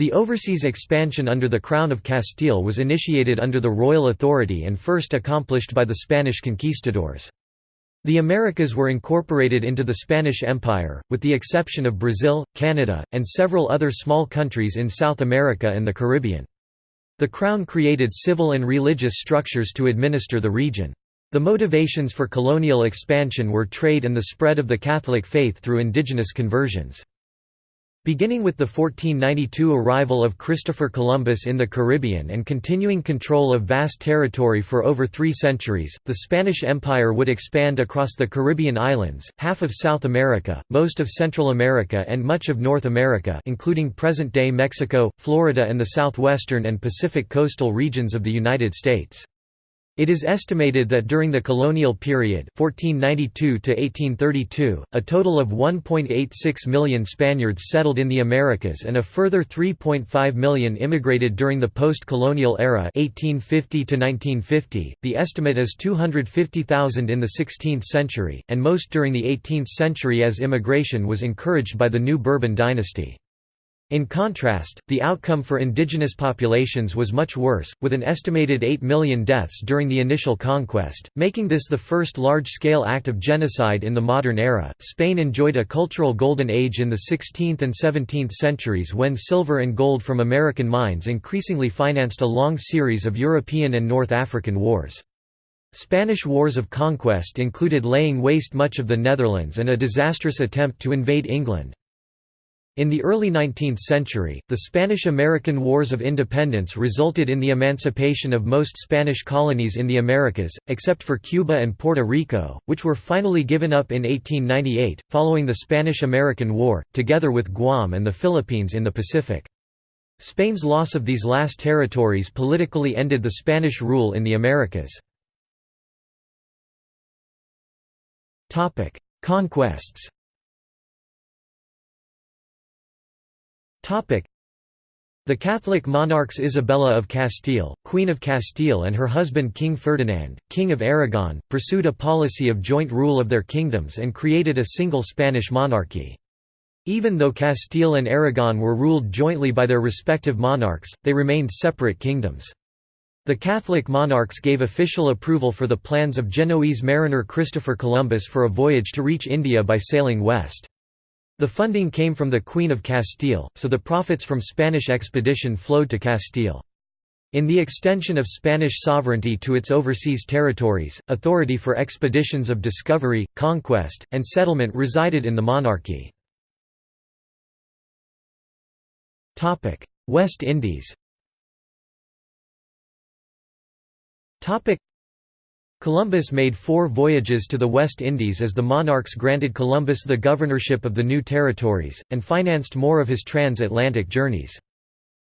The overseas expansion under the Crown of Castile was initiated under the royal authority and first accomplished by the Spanish conquistadors. The Americas were incorporated into the Spanish Empire, with the exception of Brazil, Canada, and several other small countries in South America and the Caribbean. The Crown created civil and religious structures to administer the region. The motivations for colonial expansion were trade and the spread of the Catholic faith through indigenous conversions. Beginning with the 1492 arrival of Christopher Columbus in the Caribbean and continuing control of vast territory for over three centuries, the Spanish Empire would expand across the Caribbean islands, half of South America, most of Central America and much of North America including present-day Mexico, Florida and the southwestern and Pacific coastal regions of the United States. It is estimated that during the colonial period 1492 to 1832, a total of 1.86 million Spaniards settled in the Americas and a further 3.5 million immigrated during the post-colonial era 1850 to -1950. .The estimate is 250,000 in the 16th century, and most during the 18th century as immigration was encouraged by the new Bourbon dynasty. In contrast, the outcome for indigenous populations was much worse, with an estimated 8 million deaths during the initial conquest, making this the first large-scale act of genocide in the modern era. Spain enjoyed a cultural golden age in the 16th and 17th centuries when silver and gold from American mines increasingly financed a long series of European and North African wars. Spanish wars of conquest included laying waste much of the Netherlands and a disastrous attempt to invade England. In the early 19th century, the Spanish–American Wars of Independence resulted in the emancipation of most Spanish colonies in the Americas, except for Cuba and Puerto Rico, which were finally given up in 1898, following the Spanish–American War, together with Guam and the Philippines in the Pacific. Spain's loss of these last territories politically ended the Spanish rule in the Americas. Conquests The Catholic monarchs Isabella of Castile, Queen of Castile and her husband King Ferdinand, King of Aragon, pursued a policy of joint rule of their kingdoms and created a single Spanish monarchy. Even though Castile and Aragon were ruled jointly by their respective monarchs, they remained separate kingdoms. The Catholic monarchs gave official approval for the plans of Genoese mariner Christopher Columbus for a voyage to reach India by sailing west. The funding came from the Queen of Castile, so the profits from Spanish expedition flowed to Castile. In the extension of Spanish sovereignty to its overseas territories, authority for expeditions of discovery, conquest, and settlement resided in the monarchy. West Indies Columbus made four voyages to the West Indies as the monarchs granted Columbus the governorship of the new territories, and financed more of his transatlantic journeys.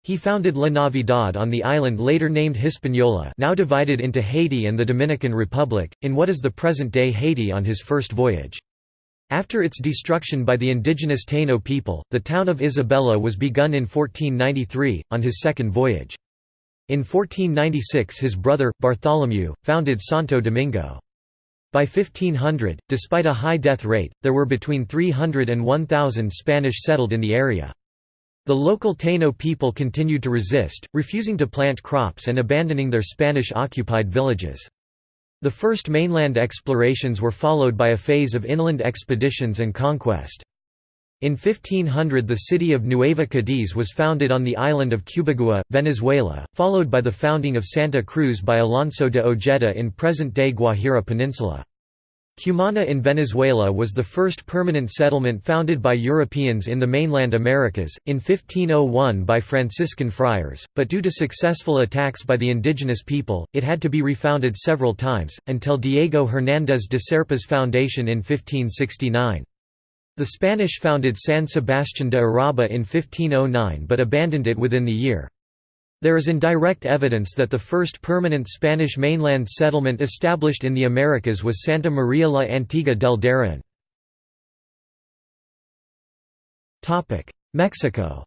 He founded La Navidad on the island later named Hispaniola now divided into Haiti and the Dominican Republic, in what is the present-day Haiti on his first voyage. After its destruction by the indigenous Taino people, the town of Isabella was begun in 1493, on his second voyage. In 1496 his brother, Bartholomew, founded Santo Domingo. By 1500, despite a high death rate, there were between 300 and 1,000 Spanish settled in the area. The local Taino people continued to resist, refusing to plant crops and abandoning their Spanish-occupied villages. The first mainland explorations were followed by a phase of inland expeditions and conquest. In 1500 the city of Nueva Cadiz was founded on the island of Cubagua, Venezuela, followed by the founding of Santa Cruz by Alonso de Ojeda in present-day Guajira Peninsula. Cumana in Venezuela was the first permanent settlement founded by Europeans in the mainland Americas, in 1501 by Franciscan friars, but due to successful attacks by the indigenous people, it had to be refounded several times, until Diego Hernández de Serpa's foundation in 1569. The Spanish founded San Sebastián de Urabá in 1509 but abandoned it within the year. There is indirect evidence that the first permanent Spanish mainland settlement established in the Americas was Santa Maria la Antigua del Darien. Mexico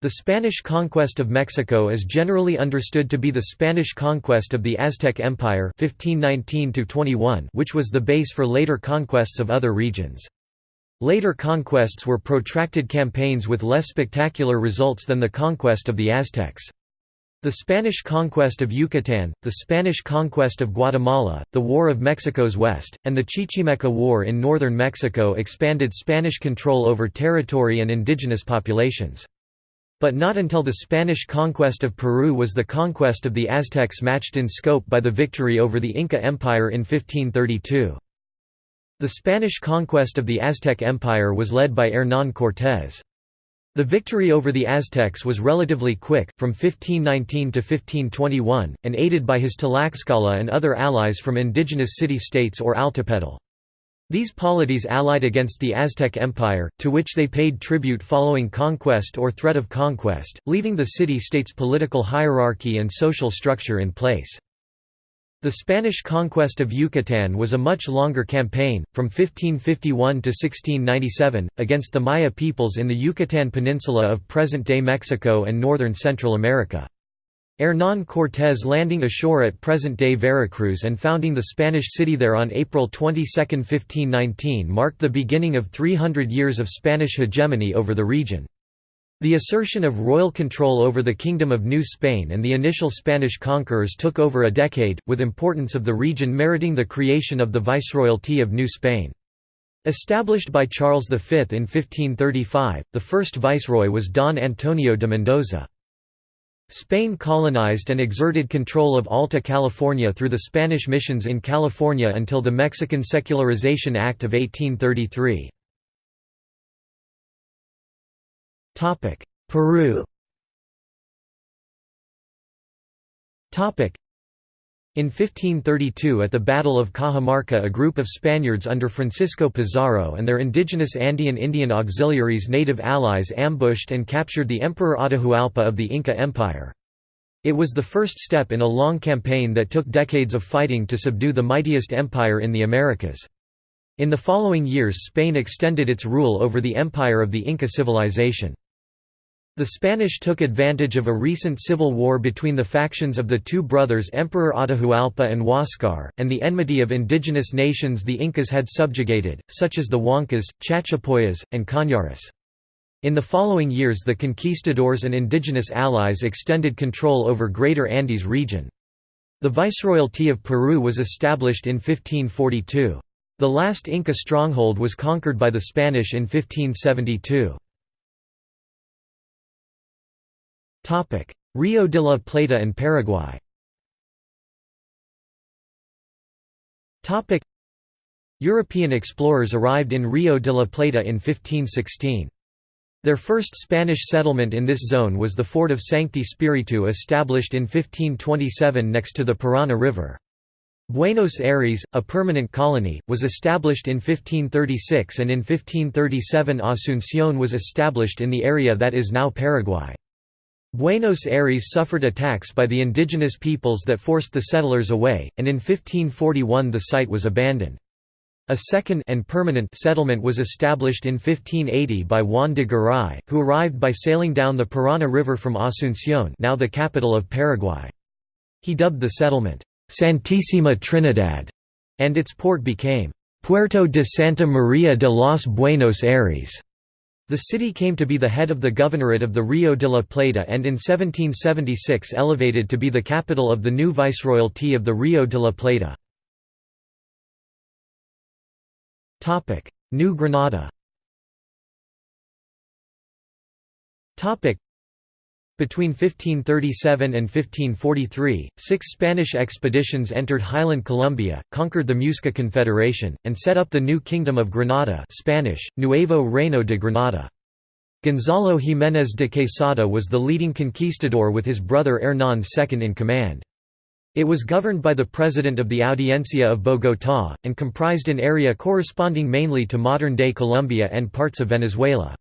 the Spanish conquest of Mexico is generally understood to be the Spanish conquest of the Aztec Empire 1519 which was the base for later conquests of other regions. Later conquests were protracted campaigns with less spectacular results than the conquest of the Aztecs. The Spanish conquest of Yucatan, the Spanish conquest of Guatemala, the War of Mexico's West, and the Chichimeca War in northern Mexico expanded Spanish control over territory and indigenous populations. But not until the Spanish conquest of Peru was the conquest of the Aztecs matched in scope by the victory over the Inca Empire in 1532. The Spanish conquest of the Aztec Empire was led by Hernán Cortés. The victory over the Aztecs was relatively quick, from 1519 to 1521, and aided by his Tlaxcala and other allies from indigenous city-states or Altepetl. These polities allied against the Aztec Empire, to which they paid tribute following conquest or threat of conquest, leaving the city-state's political hierarchy and social structure in place. The Spanish conquest of Yucatan was a much longer campaign, from 1551 to 1697, against the Maya peoples in the Yucatan Peninsula of present-day Mexico and northern Central America. Hernán Cortés landing ashore at present-day Veracruz and founding the Spanish city there on April 22, 1519 marked the beginning of 300 years of Spanish hegemony over the region. The assertion of royal control over the Kingdom of New Spain and the initial Spanish conquerors took over a decade, with importance of the region meriting the creation of the Viceroyalty of New Spain. Established by Charles V in 1535, the first viceroy was Don Antonio de Mendoza. Spain colonized and exerted control of Alta California through the Spanish missions in California until the Mexican Secularization Act of 1833. Peru in 1532 at the Battle of Cajamarca a group of Spaniards under Francisco Pizarro and their indigenous Andean Indian auxiliaries native allies ambushed and captured the Emperor Atahualpa of the Inca Empire. It was the first step in a long campaign that took decades of fighting to subdue the mightiest empire in the Americas. In the following years Spain extended its rule over the empire of the Inca civilization. The Spanish took advantage of a recent civil war between the factions of the two brothers Emperor Atahualpa and Huáscar, and the enmity of indigenous nations the Incas had subjugated, such as the Huancas, Chachapoyas, and Cañaris. In the following years the conquistadors and indigenous allies extended control over Greater Andes region. The Viceroyalty of Peru was established in 1542. The last Inca stronghold was conquered by the Spanish in 1572. Rio de la Plata and Paraguay European explorers arrived in Rio de la Plata in 1516. Their first Spanish settlement in this zone was the fort of Sancti Spiritu established in 1527 next to the Parana River. Buenos Aires, a permanent colony, was established in 1536 and in 1537 Asunción was established in the area that is now Paraguay. Buenos Aires suffered attacks by the indigenous peoples that forced the settlers away, and in 1541 the site was abandoned. A second and permanent settlement was established in 1580 by Juan de Garay, who arrived by sailing down the Parana River from Asunción now the capital of Paraguay. He dubbed the settlement, Santísima Trinidad, and its port became, Puerto de Santa María de los Buenos Aires. The city came to be the head of the governorate of the Rio de la Plata and in 1776 elevated to be the capital of the new viceroyalty of the Rio de la Plata. New Granada between 1537 and 1543, six Spanish expeditions entered highland Colombia, conquered the Muisca Confederation, and set up the new Kingdom of Granada Spanish, Nuevo Reino de Granada. Gonzalo Jiménez de Quesada was the leading conquistador with his brother Hernán second in command. It was governed by the president of the Audiencia of Bogotá, and comprised an area corresponding mainly to modern-day Colombia and parts of Venezuela.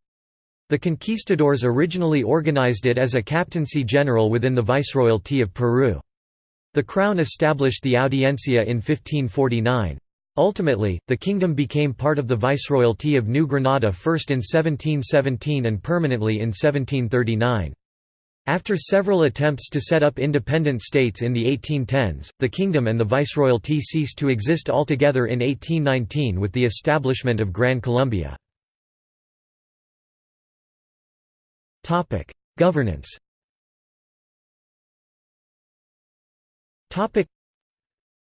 The conquistadors originally organized it as a captaincy general within the Viceroyalty of Peru. The crown established the Audiencia in 1549. Ultimately, the kingdom became part of the Viceroyalty of New Granada first in 1717 and permanently in 1739. After several attempts to set up independent states in the 1810s, the kingdom and the viceroyalty ceased to exist altogether in 1819 with the establishment of Gran Colombia. Governance.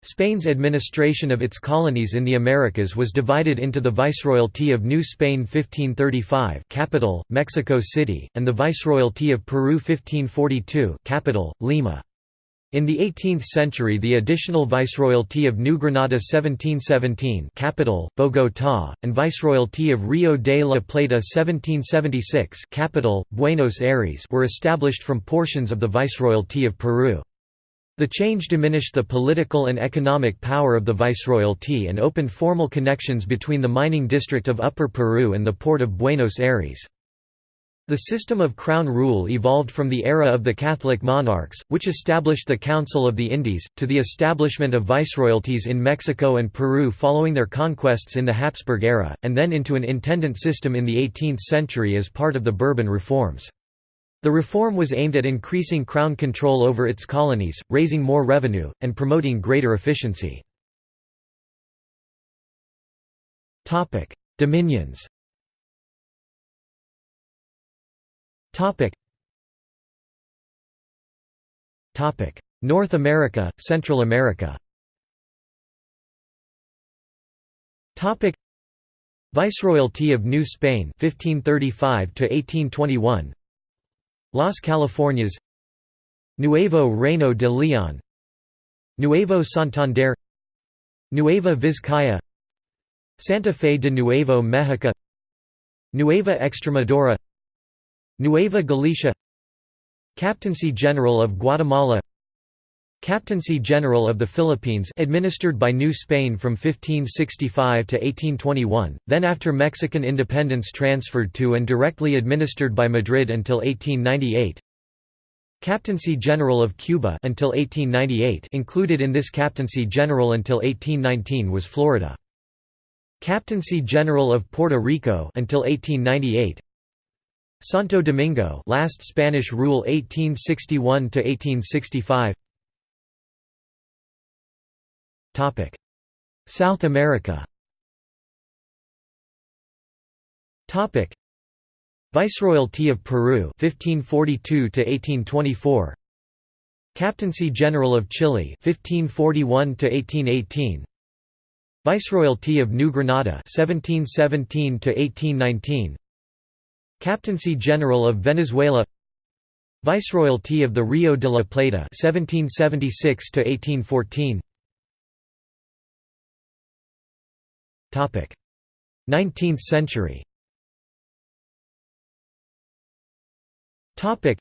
Spain's administration of its colonies in the Americas was divided into the Viceroyalty of New Spain 1535 capital, Mexico City, and the Viceroyalty of Peru 1542 capital, Lima. In the 18th century the additional Viceroyalty of New Granada 1717 capital, Bogotá, and Viceroyalty of Rio de la Plata 1776 capital, Buenos Aires were established from portions of the Viceroyalty of Peru. The change diminished the political and economic power of the viceroyalty and opened formal connections between the mining district of Upper Peru and the port of Buenos Aires. The system of crown rule evolved from the era of the Catholic monarchs, which established the Council of the Indies, to the establishment of viceroyalties in Mexico and Peru following their conquests in the Habsburg era, and then into an intendant system in the 18th century as part of the Bourbon reforms. The reform was aimed at increasing Crown control over its colonies, raising more revenue, and promoting greater efficiency. Dominions North America, Central America. Topic. Viceroyalty of New Spain 1535 to 1821 Las Californias. Nuevo Reino de León. Nuevo Santander. Nueva Vizcaya. Santa Fe de Nuevo México Nueva Extremadura Nueva Galicia Captaincy General of Guatemala Captaincy General of the Philippines administered by New Spain from 1565 to 1821, then after Mexican independence transferred to and directly administered by Madrid until 1898. Captaincy General of Cuba until 1898 included in this Captaincy General until 1819 was Florida. Captaincy General of Puerto Rico until 1898. Santo Domingo last Spanish rule 1861 to 1865 Topic. South America. Topic. Viceroyalty of Peru 1542 to 1824 Captaincy General of Chile 1541 to 1818 Viceroyalty of New Granada 1717 to 1819 Captaincy General of Venezuela. Viceroyalty of the Rio de la Plata 1776 to 1814 19th century. Topic.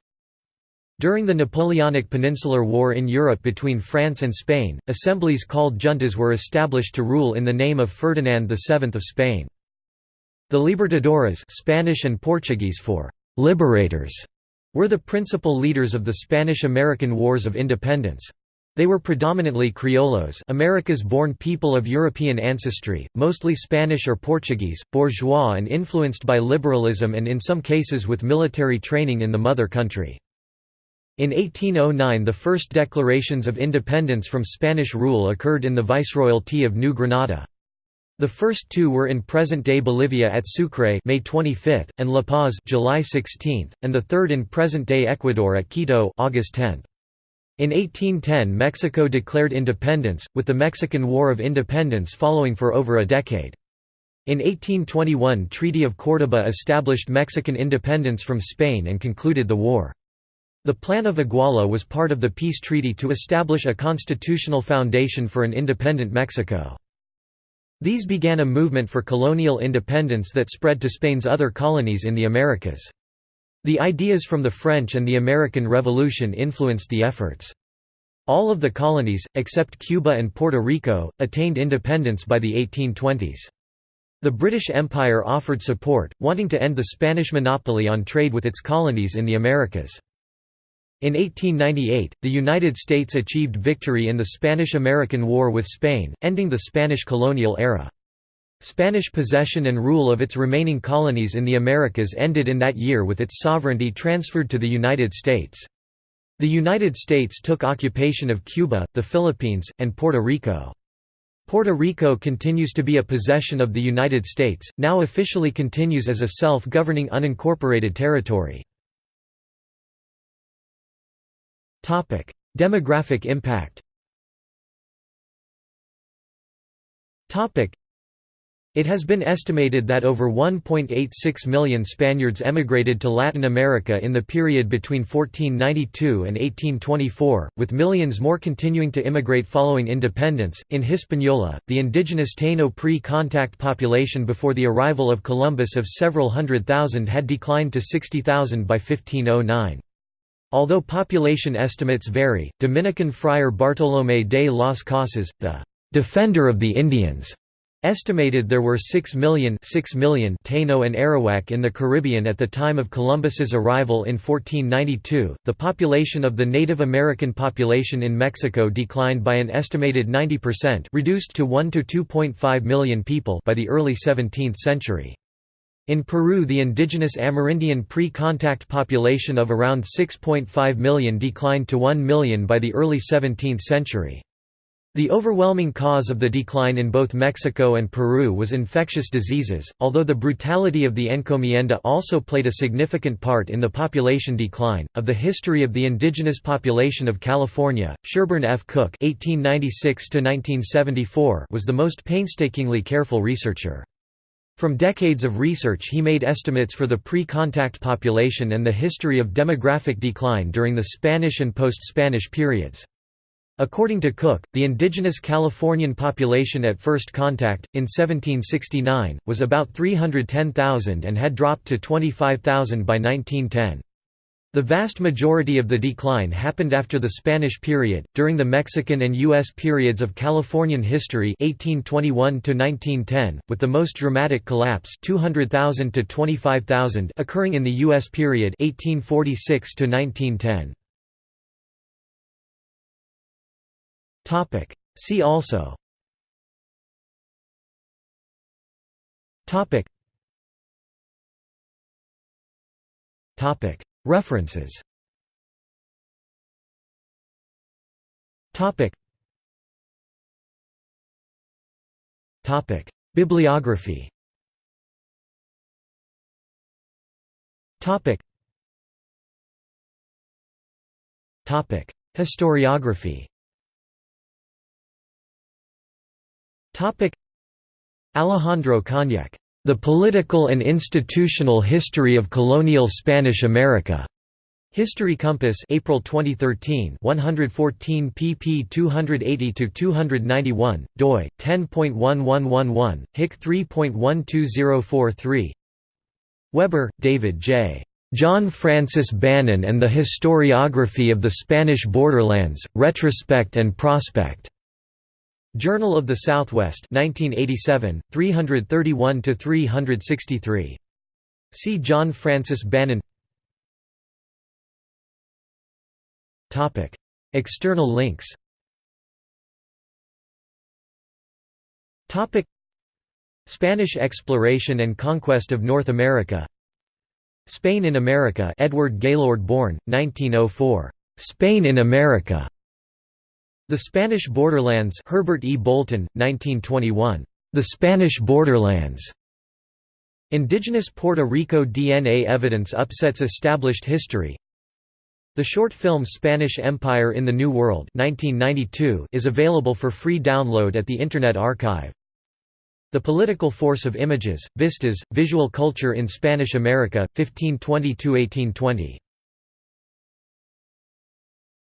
During the Napoleonic Peninsular War in Europe between France and Spain, assemblies called juntas were established to rule in the name of Ferdinand VII of Spain. The Libertadores Spanish and Portuguese for «liberators» were the principal leaders of the Spanish–American Wars of Independence. They were predominantly criollos Americas-born people of European ancestry, mostly Spanish or Portuguese, bourgeois and influenced by liberalism and in some cases with military training in the mother country. In 1809 the first declarations of independence from Spanish rule occurred in the Viceroyalty of New Granada. The first two were in present-day Bolivia at Sucre May 25, and La Paz July 16, and the third in present-day Ecuador at Quito August 10. In 1810 Mexico declared independence, with the Mexican War of Independence following for over a decade. In 1821 Treaty of Córdoba established Mexican independence from Spain and concluded the war. The Plan of Iguala was part of the peace treaty to establish a constitutional foundation for an independent Mexico. These began a movement for colonial independence that spread to Spain's other colonies in the Americas. The ideas from the French and the American Revolution influenced the efforts. All of the colonies, except Cuba and Puerto Rico, attained independence by the 1820s. The British Empire offered support, wanting to end the Spanish monopoly on trade with its colonies in the Americas. In 1898, the United States achieved victory in the Spanish–American War with Spain, ending the Spanish colonial era. Spanish possession and rule of its remaining colonies in the Americas ended in that year with its sovereignty transferred to the United States. The United States took occupation of Cuba, the Philippines, and Puerto Rico. Puerto Rico continues to be a possession of the United States, now officially continues as a self-governing unincorporated territory. Demographic impact it has been estimated that over 1.86 million Spaniards emigrated to Latin America in the period between 1492 and 1824, with millions more continuing to immigrate following independence. In Hispaniola, the indigenous Taino pre contact population before the arrival of Columbus of several hundred thousand had declined to 60,000 by 1509. Although population estimates vary, Dominican friar Bartolomé de las Casas, the defender of the Indians, Estimated there were 6 million, 6 million Taino and Arawak in the Caribbean at the time of Columbus's arrival in 1492. The population of the Native American population in Mexico declined by an estimated 90%, reduced to 1 to 2.5 million people by the early 17th century. In Peru the indigenous Amerindian pre-contact population of around 6.5 million declined to 1 million by the early 17th century. The overwhelming cause of the decline in both Mexico and Peru was infectious diseases, although the brutality of the encomienda also played a significant part in the population decline. Of the history of the indigenous population of California, Sherburne F. Cook (1896–1974) was the most painstakingly careful researcher. From decades of research he made estimates for the pre-contact population and the history of demographic decline during the Spanish and post-Spanish periods. According to Cook, the indigenous Californian population at first contact, in 1769, was about 310,000 and had dropped to 25,000 by 1910. The vast majority of the decline happened after the Spanish period, during the Mexican and U.S. periods of Californian history 1821 with the most dramatic collapse 200,000 to 25,000 occurring in the U.S. period 1846 -1910. Topic. See also. Topic. References. Topic. Topic. Bibliography. Topic. Topic. Historiography Topic Alejandro Cañeque, The Political and Institutional History of Colonial Spanish America. History Compass, April 2013, 114 pp 280-291, doi 10.1111, hic 3.12043. Weber, David J. John Francis Bannon and the Historiography of the Spanish Borderlands: Retrospect and Prospect. Journal of the Southwest 1987, 331–363. See John Francis Bannon External links Spanish exploration and conquest of North America Spain in America Edward Gaylord Bourne, 1904. Spain in America. The Spanish Borderlands Herbert E. Bolton, 1921. The Spanish Borderlands. Indigenous Puerto Rico DNA evidence upsets established history. The short film Spanish Empire in the New World 1992 is available for free download at the Internet Archive. The Political Force of Images, Vistas, Visual Culture in Spanish America, 1520–1820